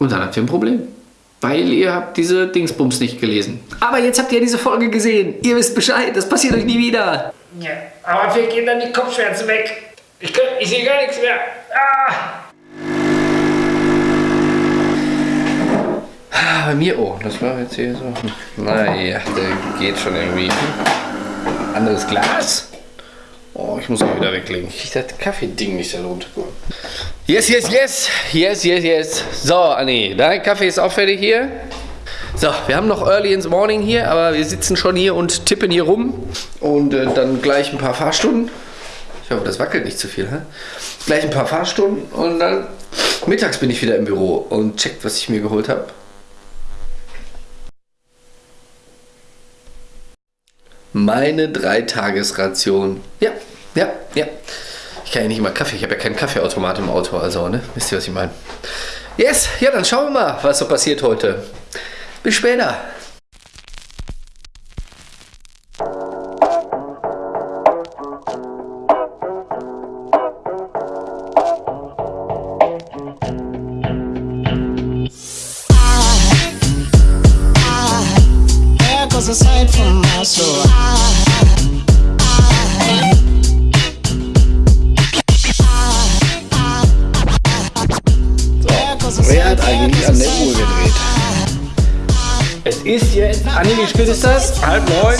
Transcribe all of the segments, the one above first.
Und dann habt ihr ein Problem. Weil ihr habt diese Dingsbums nicht gelesen. Aber jetzt habt ihr diese Folge gesehen. Ihr wisst Bescheid. Das passiert euch nie wieder. Ja, aber wir gehen dann die Kopfschmerzen weg. Ich, kann- ich sehe gar nichts mehr. Ah! Ah, bei mir, oh, das war jetzt hier so. Naja, der geht schon irgendwie. Anderes Glas. Ich muss auch wieder weglegen. Ich das Kaffee-Ding nicht da runter. Yes, yes, yes. Yes, yes, yes. So, Anni, dein Kaffee ist auch fertig hier. So, wir haben noch Early in the Morning hier, aber wir sitzen schon hier und tippen hier rum. Und äh, dann gleich ein paar Fahrstunden. Ich hoffe, das wackelt nicht zu viel. Hä? Gleich ein paar Fahrstunden und dann mittags bin ich wieder im Büro und checkt, was ich mir geholt habe. Meine Dreitagesration. Ja, ja, ja. Ich kann ja nicht immer Kaffee. Ich habe ja keinen Kaffeeautomat im Auto, also, ne? Wisst ihr, was ich meine? Yes, ja, dann schauen wir mal, was so passiert heute. Bis später. There goes a sight from my soul. Ist jetzt. Anni, wie spät ist das? Halb neun?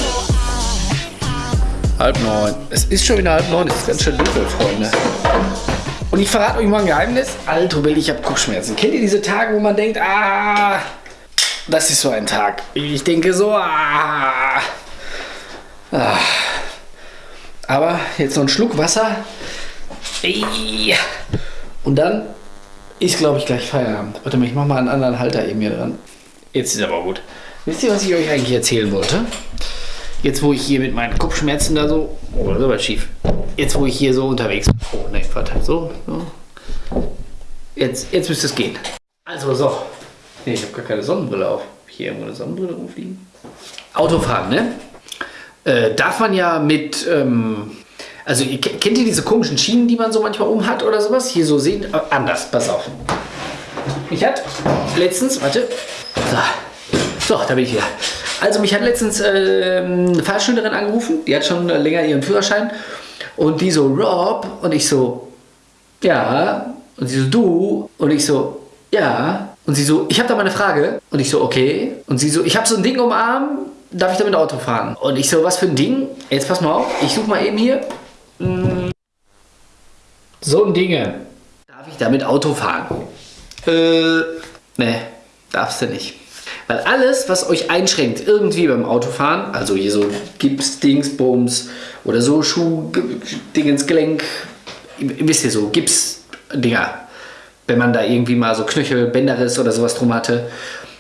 Halb neun. Es ist schon wieder halb neun. Es ist ganz schön dunkel, Freunde. Und ich verrate euch mal ein Geheimnis. Alter Bill, ich habe Kopfschmerzen. Kennt ihr diese Tage, wo man denkt, ah, das ist so ein Tag. Ich denke so, ah. ah. Aber jetzt noch ein Schluck Wasser. Und dann ist, glaube ich, gleich Feierabend. Warte mal, ich mache mal einen anderen Halter eben hier dran. Jetzt ist aber gut. Wisst ihr, was ich euch eigentlich erzählen wollte? Jetzt, wo ich hier mit meinen Kopfschmerzen da so. Oh, das ist aber schief. Jetzt, wo ich hier so unterwegs bin. Oh, ne, warte. So, so. Jetzt, jetzt müsste es gehen. Also, so. Nee, ich habe gar keine Sonnenbrille auf. Hab ich Hier irgendwo eine Sonnenbrille rumfliegen. Autofahren, ne? Äh, darf man ja mit. Ähm, also, ihr, ke- kennt ihr diese komischen Schienen, die man so manchmal um hat oder sowas? Hier so sehen. Äh, anders, pass auf. Ich hatte letztens, warte. So, so da bin ich wieder. Also mich hat letztens ähm, eine Fahrschülerin angerufen, die hat schon äh, länger ihren Führerschein. Und die so, Rob, und ich so, ja. Und sie so, du, und ich so, ja. Und sie so, ich habe da mal eine Frage. Und ich so, okay. Und sie so, ich habe so ein Ding um Arm, darf ich damit Auto fahren? Und ich so, was für ein Ding? Jetzt pass mal auf, ich suche mal eben hier. Mm. So ein Dinge. Darf ich damit Auto fahren? Äh, ne, darfst du nicht. Weil alles, was euch einschränkt, irgendwie beim Autofahren, also hier so Gips, Dingsbums oder so Schuh, Dingens, Gelenk, wisst ihr so, Gips-Dinger, wenn man da irgendwie mal so Knöchel, Bänderriss oder sowas drum hatte.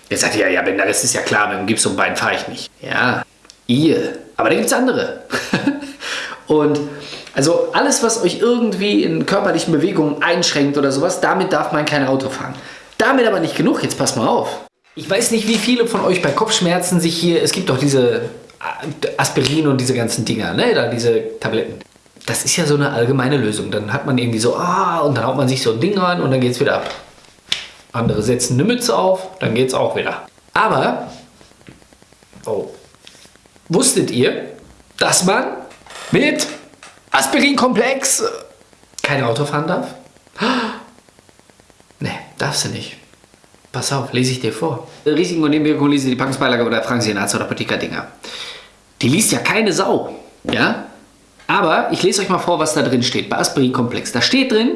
Jetzt sagt ihr, ja, ja, Bänderriss ist ja klar, mit dem Gips und Bein fahre ich nicht. Ja, ihr. Aber da gibt es andere. und also alles, was euch irgendwie in körperlichen Bewegungen einschränkt oder sowas, damit darf man kein Auto fahren. Damit aber nicht genug, jetzt passt mal auf. Ich weiß nicht, wie viele von euch bei Kopfschmerzen sich hier, es gibt doch diese Aspirin und diese ganzen Dinger, ne, da diese Tabletten. Das ist ja so eine allgemeine Lösung. Dann hat man irgendwie so, ah, und dann haut man sich so ein Ding rein und dann geht's wieder ab. Andere setzen eine Mütze auf, dann geht's auch wieder. Aber, oh, wusstet ihr, dass man mit Aspirinkomplex kein Auto fahren darf? Ne, darfst du nicht. Pass auf, lese ich dir vor. Risiken und Nebenwirkungen lese die Packungsbeilage oder fragen Sie den Arzt oder Apotheker-Dinger. Die liest ja keine Sau. Ja? Aber ich lese euch mal vor, was da drin steht bei Aspirinkomplex. Da steht drin,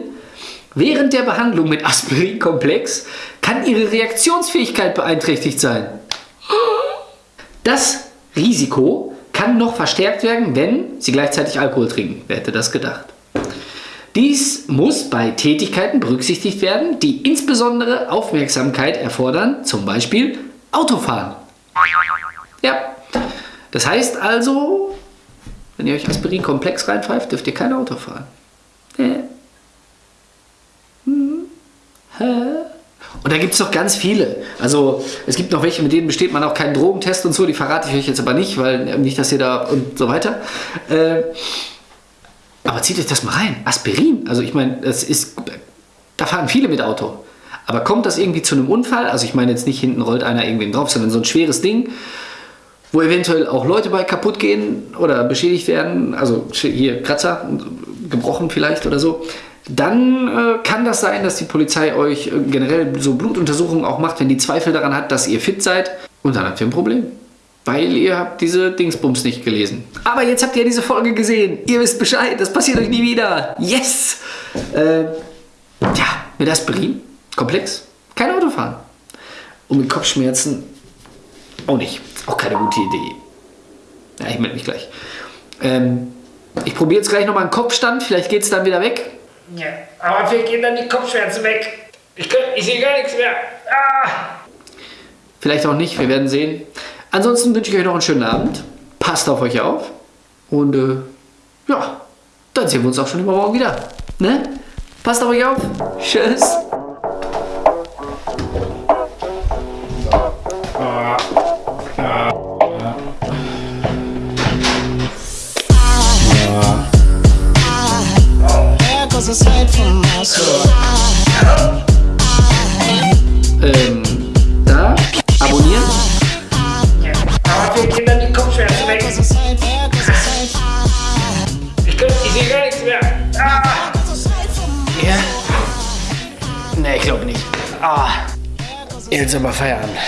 während der Behandlung mit Aspirinkomplex kann Ihre Reaktionsfähigkeit beeinträchtigt sein. Das Risiko kann noch verstärkt werden, wenn Sie gleichzeitig Alkohol trinken. Wer hätte das gedacht? Dies muss bei Tätigkeiten berücksichtigt werden, die insbesondere Aufmerksamkeit erfordern, zum Beispiel Autofahren. Ja, das heißt also, wenn ihr euch Aspirin-Komplex reinpfeift, dürft ihr kein Auto fahren. Hm? Und da gibt es noch ganz viele. Also es gibt noch welche, mit denen besteht man auch keinen Drogentest und so. Die verrate ich euch jetzt aber nicht, weil äh, nicht, dass ihr da und so weiter. Äh, aber zieht euch das mal rein. Aspirin. Also ich meine, das ist, da fahren viele mit Auto. Aber kommt das irgendwie zu einem Unfall? Also ich meine jetzt nicht hinten rollt einer irgendwen drauf, sondern so ein schweres Ding, wo eventuell auch Leute bei kaputt gehen oder beschädigt werden, also hier Kratzer, gebrochen vielleicht oder so, dann äh, kann das sein, dass die Polizei euch äh, generell so Blutuntersuchungen auch macht, wenn die Zweifel daran hat, dass ihr fit seid. Und dann habt ihr ein Problem. Weil ihr habt diese Dingsbums nicht gelesen. Aber jetzt habt ihr diese Folge gesehen. Ihr wisst Bescheid. Das passiert euch nie wieder. Yes! Äh, ja, mit Aspirin. Komplex. Kein Auto fahren. Und mit Kopfschmerzen auch nicht. Auch keine gute Idee. Ja, ich melde mich gleich. Ähm, ich probiere jetzt gleich nochmal einen Kopfstand. Vielleicht geht es dann wieder weg. Ja, aber wir gehen dann die Kopfschmerzen weg. Ich, kann- ich sehe gar nichts mehr. Ah! Vielleicht auch nicht, wir werden sehen. Ansonsten wünsche ich euch noch einen schönen Abend. Passt auf euch auf. Und äh, ja, dann sehen wir uns auch schon übermorgen wieder. Ne? Passt auf euch auf. Tschüss. There Ah. Jetzt aber Feierabend.